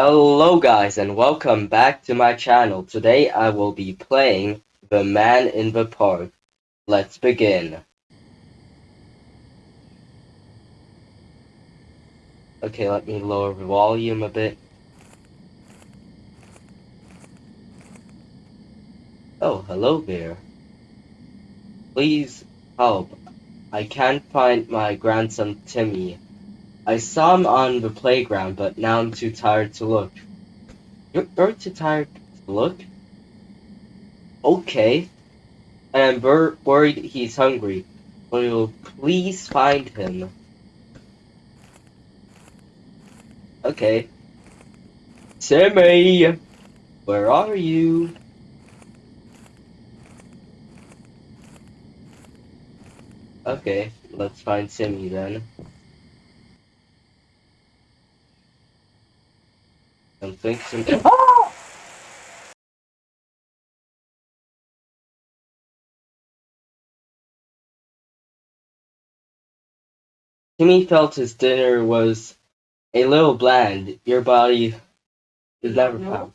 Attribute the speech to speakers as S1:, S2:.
S1: Hello guys and welcome back to my channel. Today I will be playing The Man in the Park. Let's begin. Okay, let me lower the volume a bit. Oh, hello there. Please help. I can't find my grandson Timmy. I saw him on the playground, but now I'm too tired to look. You're, you're too tired to look? Okay. And I'm wor worried he's hungry. Will please find him? Okay. Timmy! Where are you? Okay, let's find Timmy then. Don't think some. Timmy felt his dinner was a little bland. Your body is never found.